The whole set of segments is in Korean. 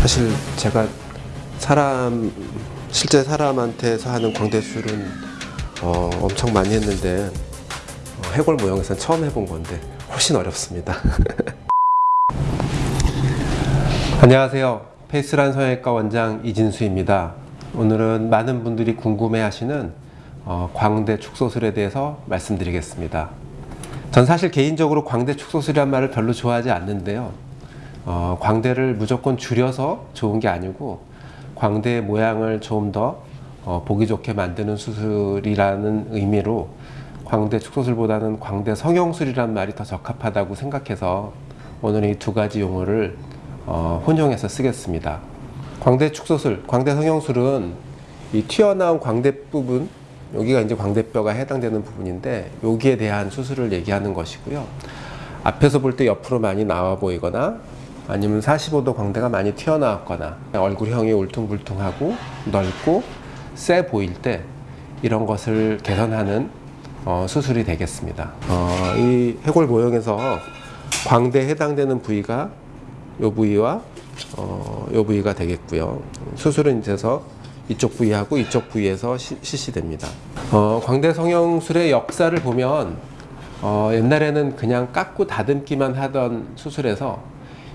사실 제가 사람 실제 사람한테서 하는 광대술은 어, 엄청 많이 했는데 어, 해골 모형에서는 처음 해본 건데 훨씬 어렵습니다. 안녕하세요. 페이스란 성형외과 원장 이진수입니다. 오늘은 많은 분들이 궁금해 하시는 어, 광대 축소술에 대해서 말씀드리겠습니다. 전 사실 개인적으로 광대 축소술이란 말을 별로 좋아하지 않는데요. 어, 광대를 무조건 줄여서 좋은 게 아니고 광대의 모양을 좀더 어, 보기 좋게 만드는 수술이라는 의미로 광대 축소술보다는 광대 성형술이란 말이 더 적합하다고 생각해서 오늘 이 두 가지 용어를 어, 혼용해서 쓰겠습니다. 광대 축소술, 광대 성형술은 이 튀어나온 광대 부분, 여기가 이제 광대뼈가 해당되는 부분인데 여기에 대한 수술을 얘기하는 것이고요. 앞에서 볼 때 옆으로 많이 나와 보이거나 아니면 45도 광대가 많이 튀어나왔거나 얼굴형이 울퉁불퉁하고 넓고 세 보일 때 이런 것을 개선하는 어, 수술이 되겠습니다. 어, 이 해골 모형에서 광대에 해당되는 부위가 이 부위와 어, 이 부위가 되겠고요. 수술은 이제서 이쪽 부위하고 이쪽 부위에서 시, 실시됩니다. 어, 광대 성형술의 역사를 보면 어, 옛날에는 그냥 깎고 다듬기만 하던 수술에서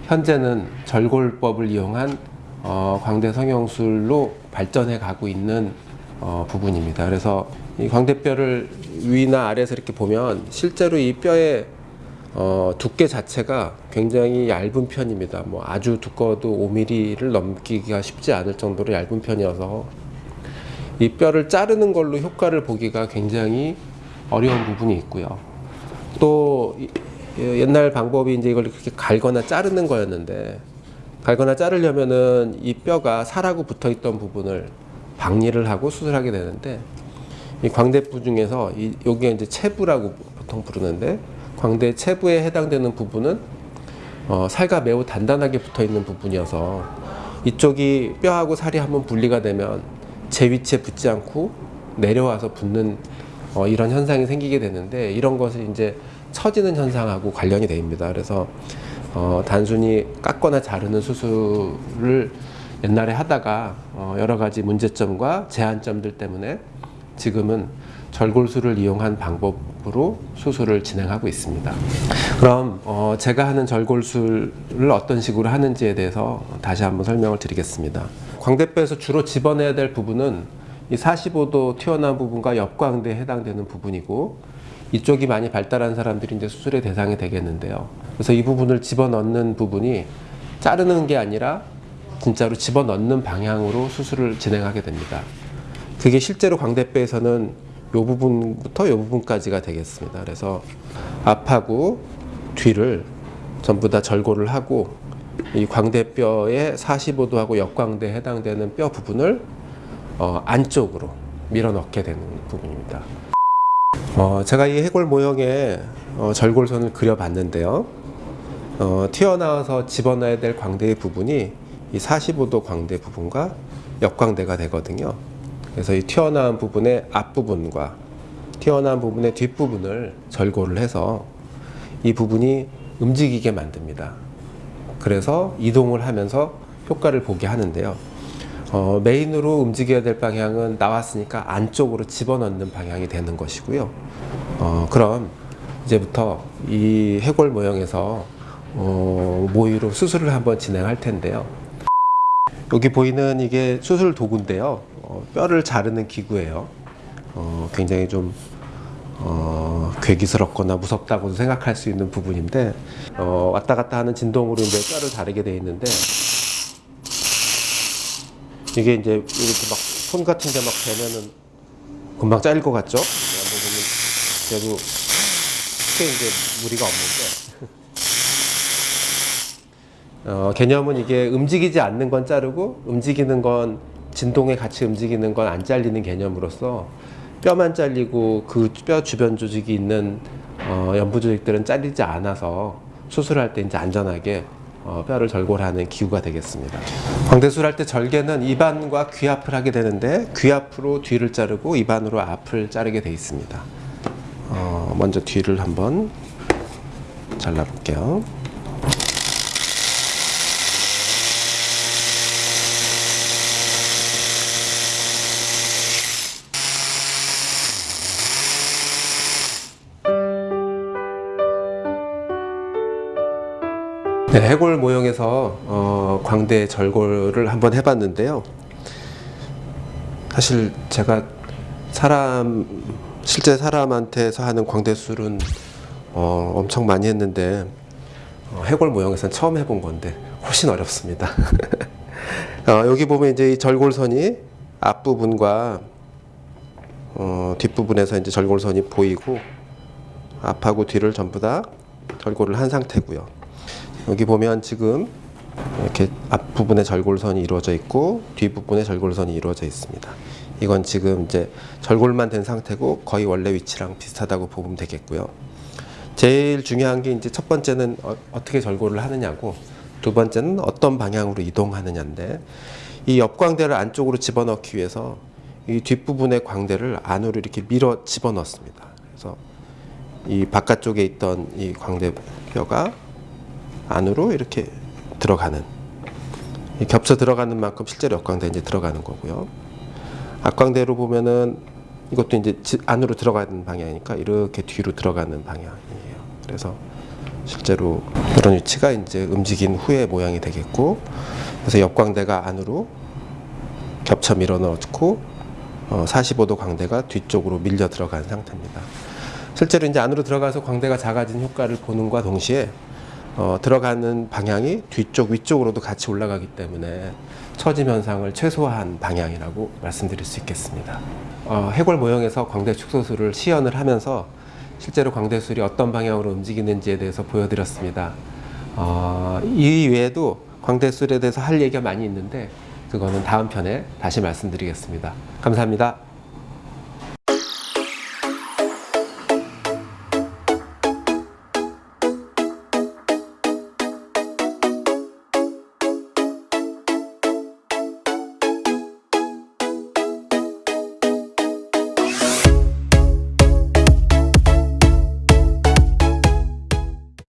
현재는 절골법을 이용한 어, 광대 성형술로 발전해 가고 있는 어, 부분입니다. 그래서 이 광대뼈를 위나 아래에서 이렇게 보면 실제로 이 뼈의 어, 두께 자체가 굉장히 얇은 편입니다. 뭐 아주 두꺼워도 5mm를 넘기기가 쉽지 않을 정도로 얇은 편이어서 이 뼈를 자르는 걸로 효과를 보기가 굉장히 어려운 부분이 있고요. 또 이- 옛날 방법이 이제 이걸 이렇게 갈거나 자르는 거였는데 갈거나 자르려면은 이 뼈가 살하고 붙어 있던 부분을 박리를 하고 수술하게 되는데 이 광대부 중에서 이 여기가 이제 체부라고 보통 부르는데 광대 체부에 해당되는 부분은 어, 살과 매우 단단하게 붙어 있는 부분이어서 이쪽이 뼈하고 살이 한번 분리가 되면 제 위치에 붙지 않고 내려와서 붙는 어, 이런 현상이 생기게 되는데 이런 것을 이제 처지는 현상하고 관련이 됩니다. 그래서 어, 단순히 깎거나 자르는 수술을 옛날에 하다가 어, 여러 가지 문제점과 제한점들 때문에 지금은 절골술을 이용한 방법 으로 수술을 진행하고 있습니다. 그럼 어, 제가 하는 절골술을 어떤 식으로 하는지에 대해서 다시 한번 설명을 드리겠습니다. 광대뼈에서 주로 집어내야 될 부분은 이 45도 튀어나온 부분과 옆광대에 해당되는 부분이고 이쪽이 많이 발달한 사람들이 이제 수술의 대상이 되겠는데요. 그래서 이 부분을 집어넣는 부분이 자르는 게 아니라 진짜로 집어넣는 방향으로 수술을 진행하게 됩니다. 그게 실제로 광대뼈에서는 이 부분부터 이 부분까지가 되겠습니다. 그래서 앞하고 뒤를 전부 다 절골을 하고 이 광대뼈의 45도하고 역광대에 해당되는 뼈 부분을 어, 안쪽으로 밀어 넣게 되는 부분입니다. 어, 제가 이 해골 모형에 어, 절골선을 그려봤는데요. 어, 튀어나와서 집어넣어야 될 광대의 부분이 이 45도 광대 부분과 역광대가 되거든요. 그래서 이 튀어나온 부분의 앞부분과 튀어나온 부분의 뒷부분을 절골을 해서 이 부분이 움직이게 만듭니다. 그래서 이동을 하면서 효과를 보게 하는데요. 어, 메인으로 움직여야 될 방향은 나왔으니까 안쪽으로 집어넣는 방향이 되는 것이고요. 어, 그럼 이제부터 이 해골 모형에서 어, 모의로 수술을 한번 진행할 텐데요. 여기 보이는 이게 수술 도구인데요. 어, 뼈를 자르는 기구예요. 어, 굉장히 좀 어, 괴기스럽거나 무섭다고 생각할 수 있는 부분인데 어, 왔다 갔다 하는 진동으로 이제 뼈를 자르게 돼 있는데 이게 이제 이렇게 막 손 같은 게막 대면은 금방 잘릴 것 같죠? 한번 보면 그래도 크게 이제 무리가 없는데 어, 개념은 이게 움직이지 않는 건 자르고 움직이는 건 진동에 같이 움직이는 건 안 잘리는 개념으로서 뼈만 잘리고 그 뼈 주변 조직이 있는 어, 연부 조직들은 잘리지 않아서 수술할 때 이제 안전하게 어, 뼈를 절골하는 기구가 되겠습니다. 광대술할 때 절개는 입안과 귀 앞을 하게 되는데 귀 앞으로 뒤를 자르고 입안으로 앞을 자르게 돼 있습니다. 어, 먼저 뒤를 한번 잘라볼게요. 네, 해골 모형에서 어, 광대 절골을 한번 해봤는데요. 사실 제가 사람 실제 사람한테서 하는 광대술은 어, 엄청 많이 했는데 어, 해골 모형에서는 처음 해본 건데 훨씬 어렵습니다. 어, 여기 보면 이제 이 절골선이 앞부분과 어, 뒷부분에서 이제 절골선이 보이고 앞하고 뒤를 전부 다 절골을 한 상태고요. 여기 보면 지금 이렇게 앞부분에 절골선이 이루어져 있고 뒷부분에 절골선이 이루어져 있습니다. 이건 지금 이제 절골만 된 상태고 거의 원래 위치랑 비슷하다고 보면 되겠고요. 제일 중요한 게 이제 첫 번째는 어, 떻게 절골을 하느냐고 두 번째는 어떤 방향으로 이동하느냐인데 이 옆광대를 안쪽으로 집어넣기 위해서 이 뒷부분의 광대를 안으로 이렇게 밀어 집어넣습니다. 그래서 이 바깥쪽에 있던 이 광대뼈가 안으로 이렇게 들어가는 이 겹쳐 들어가는 만큼 실제로 역광대 이제 들어가는 거고요. 앞광대로 보면은 이것도 이제 지- 안으로 들어가는 방향이니까 이렇게 뒤로 들어가는 방향이에요. 그래서 실제로 이런 위치가 이제 움직인 후의 모양이 되겠고, 그래서 옆광대가 안으로 겹쳐 밀어 넣고 어, 45도 광대가 뒤쪽으로 밀려 들어간 상태입니다. 실제로 이제 안으로 들어가서 광대가 작아진 효과를 보는과 동시에 어, 들어가는 방향이 뒤쪽 위쪽으로도 같이 올라가기 때문에 처짐 현상을 최소화한 방향이라고 말씀드릴 수 있겠습니다. 어, 해골 모형에서 광대 축소술을 시연을 하면서 실제로 광대술이 어떤 방향으로 움직이는지에 대해서 보여드렸습니다. 어, 이 외에도 광대술에 대해서 할 얘기가 많이 있는데 그거는 다음 편에 다시 말씀드리겠습니다. 감사합니다.